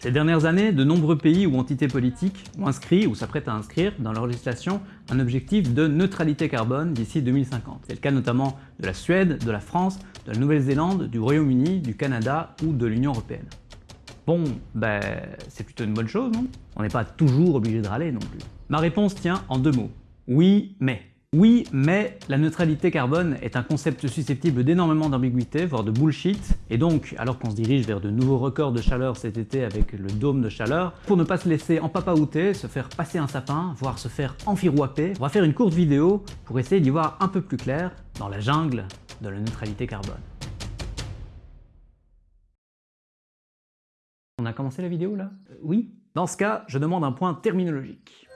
Ces dernières années, de nombreux pays ou entités politiques ont inscrit ou s'apprêtent à inscrire dans leur législation un objectif de neutralité carbone d'ici 2050. C'est le cas notamment de la Suède, de la France, de la Nouvelle-Zélande, du Royaume-Uni, du Canada ou de l'Union Européenne. Bon, ben, c'est plutôt une bonne chose, non? On n'est pas toujours obligé de râler non plus. Ma réponse tient en deux mots. Oui, mais. Oui, mais la neutralité carbone est un concept susceptible d'énormément d'ambiguïté, voire de bullshit, et donc, alors qu'on se dirige vers de nouveaux records de chaleur cet été avec le dôme de chaleur, pour ne pas se laisser empapaouter, se faire passer un sapin, voire se faire enfirouaper, on va faire une courte vidéo pour essayer d'y voir un peu plus clair dans la jungle de la neutralité carbone. On a commencé la vidéo là? Oui Dans ce cas, je demande un point terminologique.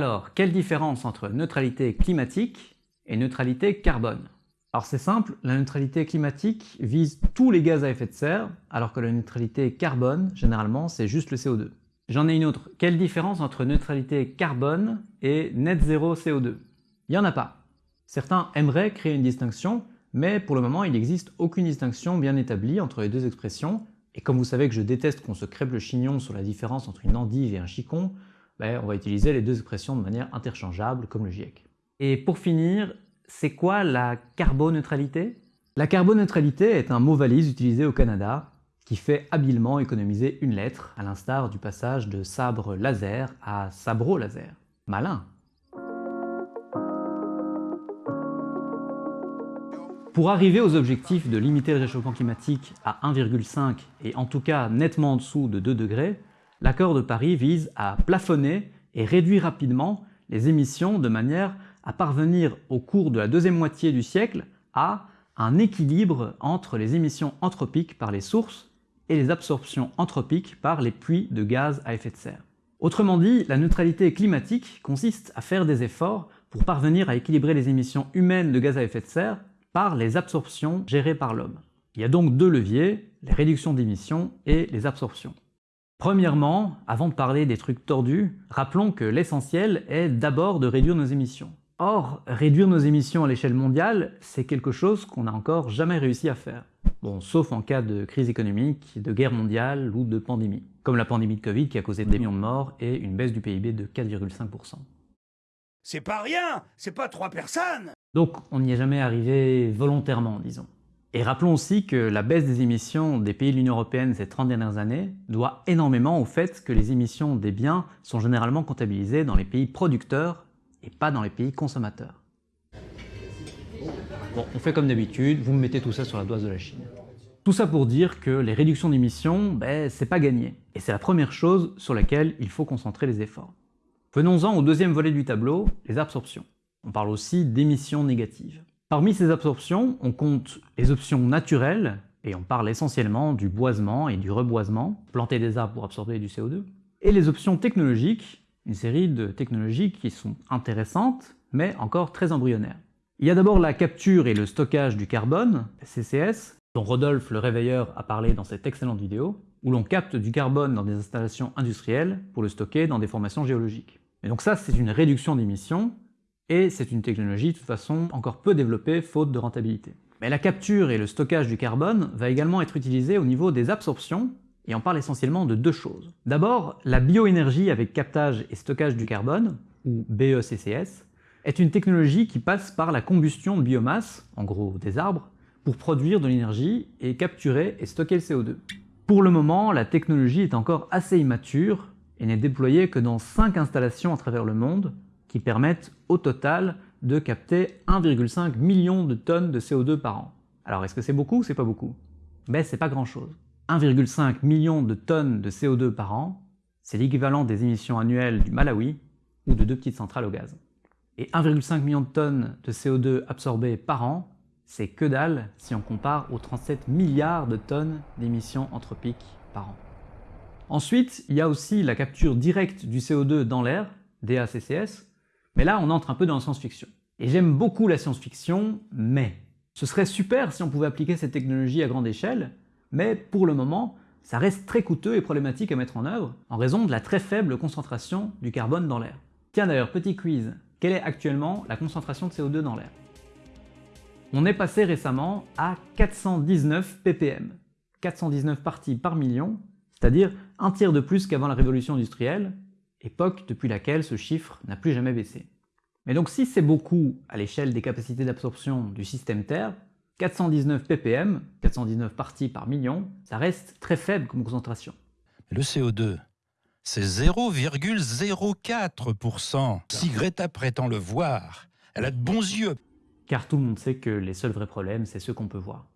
Alors, quelle différence entre neutralité climatique et neutralité carbone? Alors c'est simple, la neutralité climatique vise tous les gaz à effet de serre, alors que la neutralité carbone, généralement, c'est juste le CO2. J'en ai une autre. Quelle différence entre neutralité carbone et net zéro CO2 Il n'y en a pas. Certains aimeraient créer une distinction, mais pour le moment, il n'existe aucune distinction bien établie entre les deux expressions, et comme vous savez que je déteste qu'on se crêpe le chignon sur la différence entre une endive et un chicon, ben, on va utiliser les deux expressions de manière interchangeable, comme le GIEC. Et pour finir, c'est quoi la carboneutralité? La carboneutralité est un mot valise utilisé au Canada qui fait habilement économiser une lettre, à l'instar du passage de sabre laser à sabro laser. Malin Pour arriver aux objectifs de limiter le réchauffement climatique à 1,5 et en tout cas nettement en dessous de 2 degrés, l'accord de Paris vise à plafonner et réduire rapidement les émissions de manière à parvenir au cours de la deuxième moitié du siècle à un équilibre entre les émissions anthropiques par les sources et les absorptions anthropiques par les puits de gaz à effet de serre. Autrement dit, la neutralité climatique consiste à faire des efforts pour parvenir à équilibrer les émissions humaines de gaz à effet de serre par les absorptions gérées par l'homme. Il y a donc deux leviers, les réductions d'émissions et les absorptions. Premièrement, avant de parler des trucs tordus, rappelons que l'essentiel est d'abord de réduire nos émissions. Or, réduire nos émissions à l'échelle mondiale, c'est quelque chose qu'on n'a encore jamais réussi à faire. Bon, sauf en cas de crise économique, de guerre mondiale ou de pandémie. Comme la pandémie de Covid qui a causé des millions de morts et une baisse du PIB de 4,5%. C'est pas rien C'est pas trois personnes Donc on n'y est jamais arrivé volontairement, disons. Et rappelons aussi que la baisse des émissions des pays de l'Union Européenne ces 30 dernières années doit énormément au fait que les émissions des biens sont généralement comptabilisées dans les pays producteurs et pas dans les pays consommateurs. Bon, on fait comme d'habitude, vous me mettez tout ça sur la doise de la Chine. Tout ça pour dire que les réductions d'émissions, ben, c'est pas gagné. Et c'est la première chose sur laquelle il faut concentrer les efforts. Venons-en au deuxième volet du tableau, les absorptions. On parle aussi d'émissions négatives. Parmi ces absorptions, on compte les options naturelles, et on parle essentiellement du boisement et du reboisement, planter des arbres pour absorber du CO2, et les options technologiques, une série de technologies qui sont intéressantes, mais encore très embryonnaires. Il y a d'abord la capture et le stockage du carbone, CCS, dont Rodolphe le Réveilleur a parlé dans cette excellente vidéo, où l'on capte du carbone dans des installations industrielles pour le stocker dans des formations géologiques. Et donc ça, c'est une réduction d'émissions, et c'est une technologie de toute façon encore peu développée faute de rentabilité. Mais la capture et le stockage du carbone va également être utilisé au niveau des absorptions, et on parle essentiellement de deux choses. D'abord, la bioénergie avec captage et stockage du carbone, ou BECCS, est une technologie qui passe par la combustion de biomasse, en gros des arbres, pour produire de l'énergie et capturer et stocker le CO2. Pour le moment, la technologie est encore assez immature et n'est déployée que dans 5 installations à travers le monde, qui permettent au total de capter 1,5 million de tonnes de CO2 par an. Alors est-ce que c'est beaucoup ou c'est pas beaucoup? Ben c'est pas grand chose. 1,5 million de tonnes de CO2 par an, c'est l'équivalent des émissions annuelles du Malawi ou de deux petites centrales au gaz. Et 1,5 million de tonnes de CO2 absorbées par an, c'est que dalle si on compare aux 37 milliards de tonnes d'émissions anthropiques par an. Ensuite, il y a aussi la capture directe du CO2 dans l'air, DACCS, mais là, on entre un peu dans la science-fiction. Et j'aime beaucoup la science-fiction, mais ce serait super si on pouvait appliquer cette technologie à grande échelle, mais pour le moment, ça reste très coûteux et problématique à mettre en œuvre en raison de la très faible concentration du carbone dans l'air. Tiens d'ailleurs, petit quiz, quelle est actuellement la concentration de CO2 dans l'air? On est passé récemment à 419 ppm, 419 parties par million, c'est-à-dire un tiers de plus qu'avant la révolution industrielle, époque depuis laquelle ce chiffre n'a plus jamais baissé. Mais donc si c'est beaucoup à l'échelle des capacités d'absorption du système Terre, 419 ppm, 419 parties par million, ça reste très faible comme concentration. Le CO2, c'est 0,04%. Si Greta prétend le voir, elle a de bons yeux. Car tout le monde sait que les seuls vrais problèmes, c'est ceux qu'on peut voir.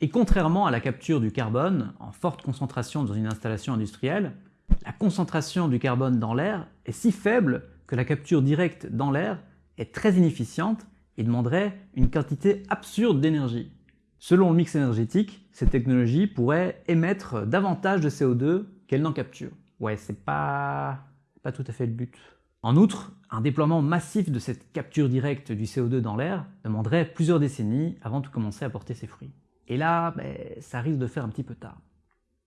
Et contrairement à la capture du carbone en forte concentration dans une installation industrielle, la concentration du carbone dans l'air est si faible que la capture directe dans l'air est très inefficiente et demanderait une quantité absurde d'énergie. Selon le mix énergétique, cette technologie pourrait émettre davantage de CO2 qu'elle n'en capture. Ouais, c'est pas... pas tout à fait le but. En outre, un déploiement massif de cette capture directe du CO2 dans l'air demanderait plusieurs décennies avant de commencer à porter ses fruits. Et là, ben, ça risque de faire un petit peu tard.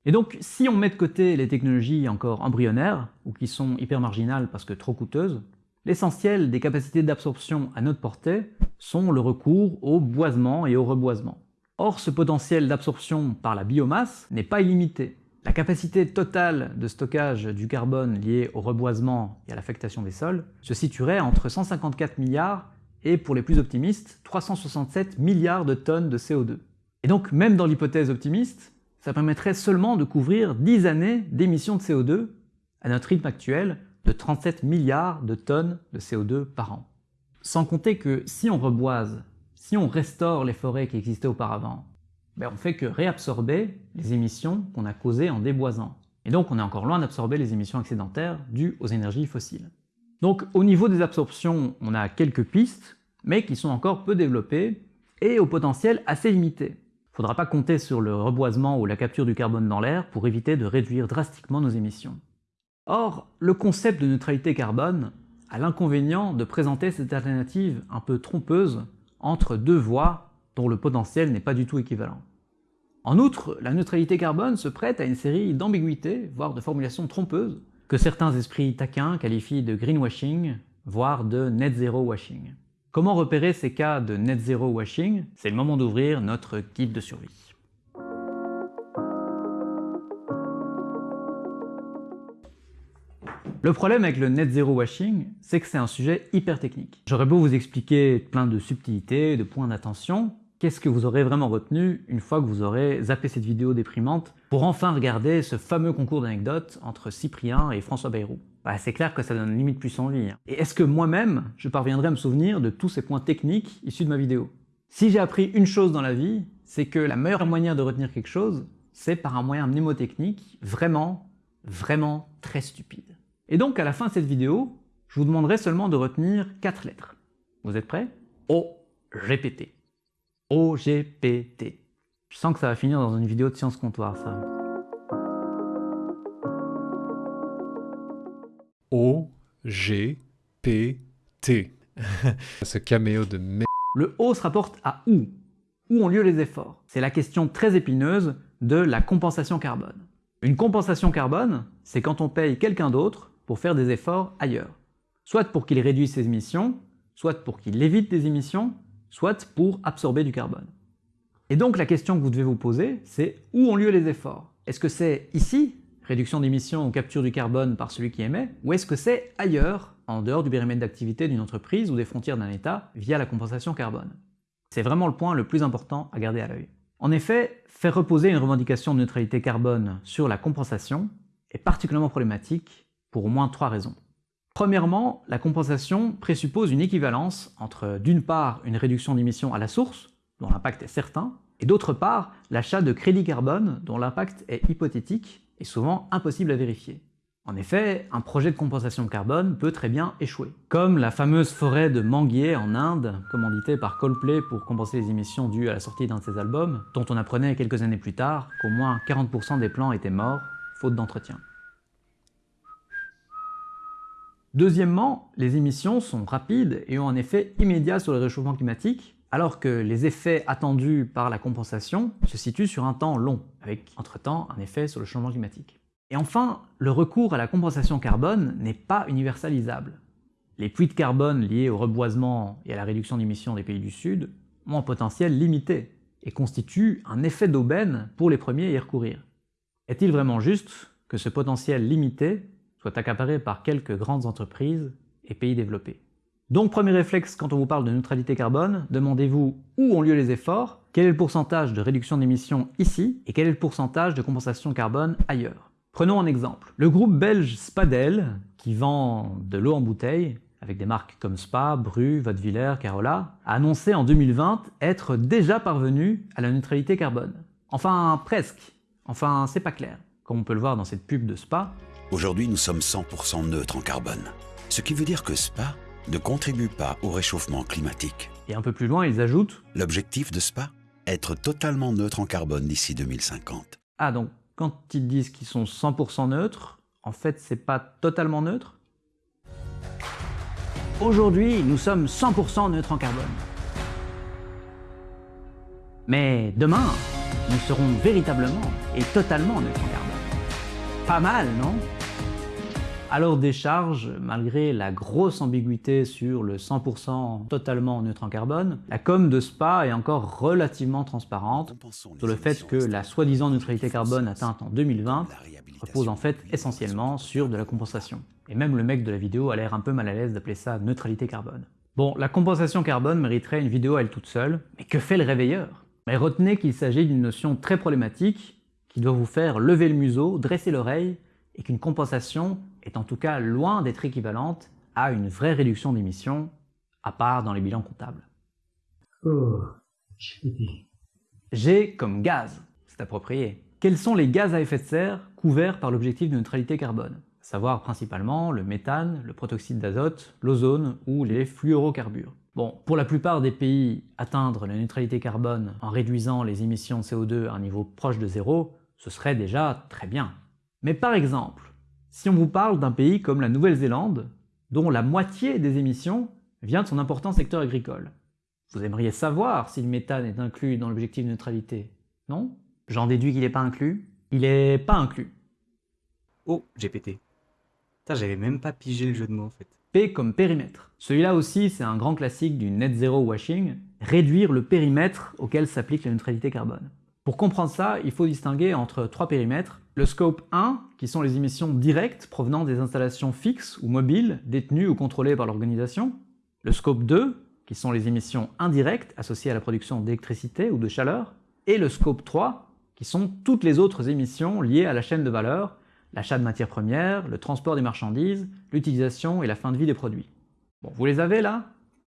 Et donc, si on met de côté les technologies encore embryonnaires, ou qui sont hyper marginales parce que trop coûteuses, l'essentiel des capacités d'absorption à notre portée sont le recours au boisement et au reboisement. Or, ce potentiel d'absorption par la biomasse n'est pas illimité. La capacité totale de stockage du carbone liée au reboisement et à l'affectation des sols se situerait entre 154 milliards et, pour les plus optimistes, 367 milliards de tonnes de CO2. Et donc, même dans l'hypothèse optimiste, ça permettrait seulement de couvrir 10 années d'émissions de CO2 à notre rythme actuel de 37 milliards de tonnes de CO2 par an. Sans compter que si on reboise, si on restaure les forêts qui existaient auparavant, ben on fait que réabsorber les émissions qu'on a causées en déboisant. Et donc on est encore loin d'absorber les émissions excédentaires dues aux énergies fossiles. Donc au niveau des absorptions, on a quelques pistes, mais qui sont encore peu développées et au potentiel assez limité. Il ne faudra pas compter sur le reboisement ou la capture du carbone dans l'air pour éviter de réduire drastiquement nos émissions. Or, le concept de neutralité carbone a l'inconvénient de présenter cette alternative un peu trompeuse entre deux voies dont le potentiel n'est pas du tout équivalent. En outre, la neutralité carbone se prête à une série d'ambiguïtés, voire de formulations trompeuses, que certains esprits taquins qualifient de greenwashing, voire de net zero washing. Comment repérer ces cas de net zero washing? C'est le moment d'ouvrir notre guide de survie. Le problème avec le net zero washing, c'est que c'est un sujet hyper technique. J'aurais beau vous expliquer plein de subtilités, de points d'attention, qu'est-ce que vous aurez vraiment retenu une fois que vous aurez zappé cette vidéo déprimante pour enfin regarder ce fameux concours d'anecdotes entre Cyprien et François Bayrou? Bah, c'est clair que ça donne limite plus envie. Hein. Et est-ce que moi-même, je parviendrai à me souvenir de tous ces points techniques issus de ma vidéo? Si j'ai appris une chose dans la vie, c'est que la meilleure manière de retenir quelque chose, c'est par un moyen mnémotechnique vraiment, vraiment très stupide. Et donc à la fin de cette vidéo, je vous demanderai seulement de retenir quatre lettres. Vous êtes prêts? O-G-P-T. O-G-P-T. Je sens que ça va finir dans une vidéo de science comptoir, ça. O-G-P-T. Ce caméo de merde. Le O se rapporte à où Où ont lieu les efforts? C'est la question très épineuse de la compensation carbone. Une compensation carbone, c'est quand on paye quelqu'un d'autre pour faire des efforts ailleurs. Soit pour qu'il réduise ses émissions, soit pour qu'il évite des émissions, soit pour absorber du carbone. Et donc la question que vous devez vous poser, c'est où ont lieu les efforts? Est-ce que c'est ici, réduction d'émissions ou capture du carbone par celui qui émet, ou est-ce que c'est ailleurs, en dehors du périmètre d'activité d'une entreprise ou des frontières d'un État, via la compensation carbone? C'est vraiment le point le plus important à garder à l'œil. En effet, faire reposer une revendication de neutralité carbone sur la compensation est particulièrement problématique pour au moins trois raisons. Premièrement, la compensation présuppose une équivalence entre d'une part une réduction d'émissions à la source, dont l'impact est certain, et d'autre part l'achat de crédits carbone dont l'impact est hypothétique est souvent impossible à vérifier. En effet, un projet de compensation carbone peut très bien échouer. Comme la fameuse forêt de manguiers en Inde, commanditée par Coldplay pour compenser les émissions dues à la sortie d'un de ses albums, dont on apprenait quelques années plus tard qu'au moins 40% des plants étaient morts, faute d'entretien. Deuxièmement, les émissions sont rapides et ont un effet immédiat sur le réchauffement climatique, alors que les effets attendus par la compensation se situent sur un temps long, avec entre-temps un effet sur le changement climatique. Et enfin, le recours à la compensation carbone n'est pas universalisable. Les puits de carbone liés au reboisement et à la réduction d'émissions des pays du Sud ont un potentiel limité et constituent un effet d'aubaine pour les premiers à y recourir. Est-il vraiment juste que ce potentiel limité soit accaparé par quelques grandes entreprises et pays développés? Donc premier réflexe quand on vous parle de neutralité carbone, demandez-vous où ont lieu les efforts, quel est le pourcentage de réduction d'émissions ici, et quel est le pourcentage de compensation carbone ailleurs. Prenons un exemple. Le groupe belge Spadel, qui vend de l'eau en bouteille, avec des marques comme Spa, Bru, Vaudevillers, Carola, a annoncé en 2020 être déjà parvenu à la neutralité carbone. Enfin, presque. Enfin, c'est pas clair. Comme on peut le voir dans cette pub de Spa. Aujourd'hui, nous sommes 100% neutres en carbone. Ce qui veut dire que Spa ne contribue pas au réchauffement climatique. Et un peu plus loin, ils ajoutent L'objectif de Spa Être totalement neutre en carbone d'ici 2050. Ah donc, quand ils disent qu'ils sont 100% neutres, en fait, c'est pas totalement neutre? Aujourd'hui, nous sommes 100% neutres en carbone. Mais demain, nous serons véritablement et totalement neutres en carbone. Pas mal, non? Alors des charges, malgré la grosse ambiguïté sur le 100% totalement neutre en carbone, la com de SPA est encore relativement transparente sur le fait que la soi-disant neutralité carbone atteinte en 2020 repose en fait essentiellement sur de la compensation. Et même le mec de la vidéo a l'air un peu mal à l'aise d'appeler ça neutralité carbone. Bon, la compensation carbone mériterait une vidéo à elle toute seule, mais que fait le réveilleur? Mais retenez qu'il s'agit d'une notion très problématique qui doit vous faire lever le museau, dresser l'oreille, et qu'une compensation est en tout cas loin d'être équivalente à une vraie réduction d'émissions, à part dans les bilans comptables. Oh, G comme gaz, c'est approprié. Quels sont les gaz à effet de serre couverts par l'objectif de neutralité carbone? À savoir principalement le méthane, le protoxyde d'azote, l'ozone ou les fluorocarbures. Bon, pour la plupart des pays, atteindre la neutralité carbone en réduisant les émissions de CO2 à un niveau proche de zéro, ce serait déjà très bien. Mais par exemple, si on vous parle d'un pays comme la Nouvelle-Zélande, dont la moitié des émissions vient de son important secteur agricole, vous aimeriez savoir si le méthane est inclus dans l'objectif de neutralité, non? J'en déduis qu'il n'est pas inclus Il n'est pas inclus. Oh, j'ai pété. Putain, j'avais même pas pigé le jeu de mots en fait. P comme périmètre. Celui-là aussi, c'est un grand classique du net zero washing, réduire le périmètre auquel s'applique la neutralité carbone. Pour comprendre ça, il faut distinguer entre trois périmètres. Le scope 1, qui sont les émissions directes provenant des installations fixes ou mobiles, détenues ou contrôlées par l'organisation. Le scope 2, qui sont les émissions indirectes associées à la production d'électricité ou de chaleur. Et le scope 3, qui sont toutes les autres émissions liées à la chaîne de valeur, l'achat de matières premières, le transport des marchandises, l'utilisation et la fin de vie des produits. Bon, vous les avez là?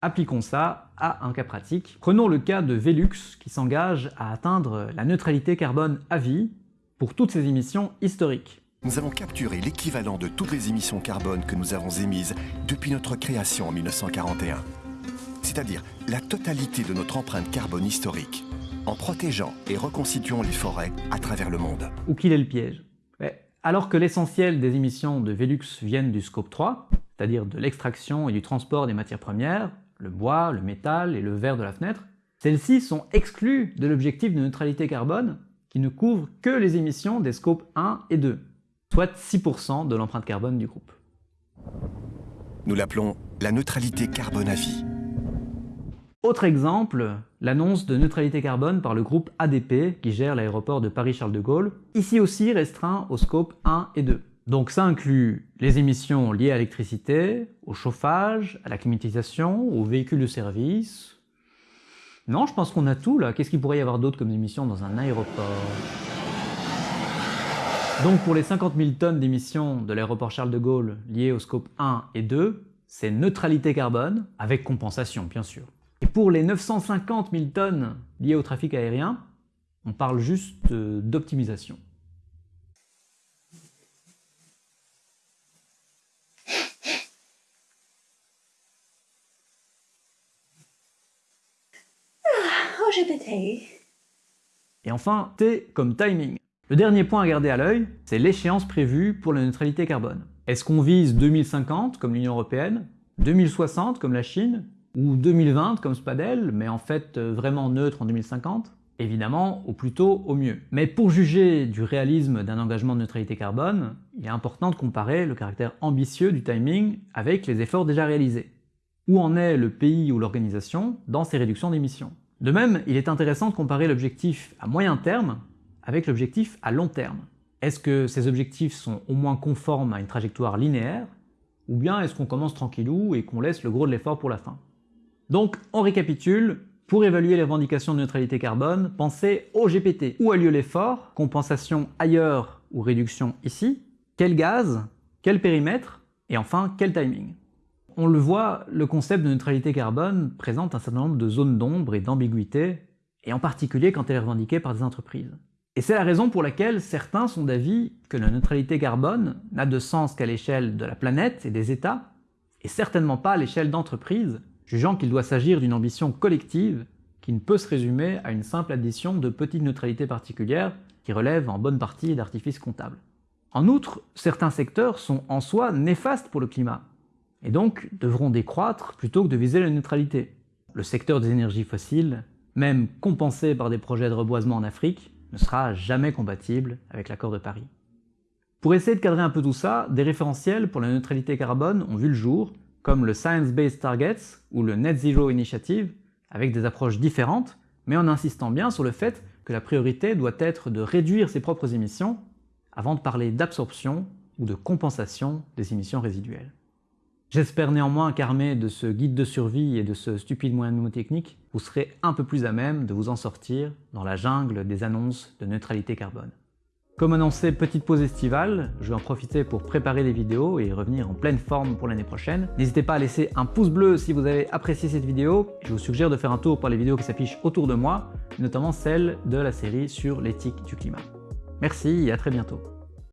Appliquons ça à un cas pratique. Prenons le cas de Velux qui s'engage à atteindre la neutralité carbone à vie pour toutes ses émissions historiques. Nous avons capturé l'équivalent de toutes les émissions carbone que nous avons émises depuis notre création en 1941. C'est-à-dire la totalité de notre empreinte carbone historique, en protégeant et reconstituant les forêts à travers le monde. Où qu'il est le piège alors que l'essentiel des émissions de Velux viennent du scope 3, c'est-à-dire de l'extraction et du transport des matières premières, le bois, le métal et le verre de la fenêtre, celles-ci sont exclues de l'objectif de neutralité carbone qui ne couvre que les émissions des scopes 1 et 2, soit 6% de l'empreinte carbone du groupe. Nous l'appelons la neutralité carbone à vie. Autre exemple, l'annonce de neutralité carbone par le groupe ADP qui gère l'aéroport de Paris-Charles de Gaulle, ici aussi restreint au scope 1 et 2. Donc ça inclut les émissions liées à l'électricité, au chauffage, à la climatisation, aux véhicules de service. Non, je pense qu'on a tout là. Qu'est-ce qu'il pourrait y avoir d'autre comme émissions dans un aéroport? Donc pour les 50 000 tonnes d'émissions de l'aéroport Charles de Gaulle liées au scope 1 et 2, c'est neutralité carbone, avec compensation bien sûr. Et pour les 950 000 tonnes liées au trafic aérien, on parle juste euh, d'optimisation. Et enfin, T comme timing. Le dernier point à garder à l'œil, c'est l'échéance prévue pour la neutralité carbone. Est-ce qu'on vise 2050 comme l'Union Européenne, 2060 comme la Chine, ou 2020 comme Spadel, mais en fait euh, vraiment neutre en 2050 Évidemment, au plus tôt, au mieux. Mais pour juger du réalisme d'un engagement de neutralité carbone, il est important de comparer le caractère ambitieux du timing avec les efforts déjà réalisés. Où en est le pays ou l'organisation dans ces réductions d'émissions? De même, il est intéressant de comparer l'objectif à moyen terme avec l'objectif à long terme. Est-ce que ces objectifs sont au moins conformes à une trajectoire linéaire ou bien est-ce qu'on commence tranquillou et qu'on laisse le gros de l'effort pour la fin? Donc, on récapitule, pour évaluer les revendications de neutralité carbone, pensez au GPT. Où a lieu l'effort? Compensation ailleurs ou réduction ici? Quel gaz? Quel périmètre? Et enfin, quel timing? On le voit, le concept de neutralité carbone présente un certain nombre de zones d'ombre et d'ambiguïté, et en particulier quand elle est revendiquée par des entreprises. Et c'est la raison pour laquelle certains sont d'avis que la neutralité carbone n'a de sens qu'à l'échelle de la planète et des États, et certainement pas à l'échelle d'entreprises, jugeant qu'il doit s'agir d'une ambition collective qui ne peut se résumer à une simple addition de petites neutralités particulières qui relèvent en bonne partie d'artifices comptables. En outre, certains secteurs sont en soi néfastes pour le climat, et donc devront décroître plutôt que de viser la neutralité. Le secteur des énergies fossiles, même compensé par des projets de reboisement en Afrique, ne sera jamais compatible avec l'accord de Paris. Pour essayer de cadrer un peu tout ça, des référentiels pour la neutralité carbone ont vu le jour, comme le Science Based Targets ou le Net Zero Initiative, avec des approches différentes, mais en insistant bien sur le fait que la priorité doit être de réduire ses propres émissions avant de parler d'absorption ou de compensation des émissions résiduelles. J'espère néanmoins qu'armé de ce guide de survie et de ce stupide moyen mnémotechnique, vous serez un peu plus à même de vous en sortir dans la jungle des annonces de neutralité carbone. Comme annoncé, petite pause estivale, je vais en profiter pour préparer les vidéos et revenir en pleine forme pour l'année prochaine. N'hésitez pas à laisser un pouce bleu si vous avez apprécié cette vidéo. Je vous suggère de faire un tour par les vidéos qui s'affichent autour de moi, notamment celle de la série sur l'éthique du climat. Merci et à très bientôt.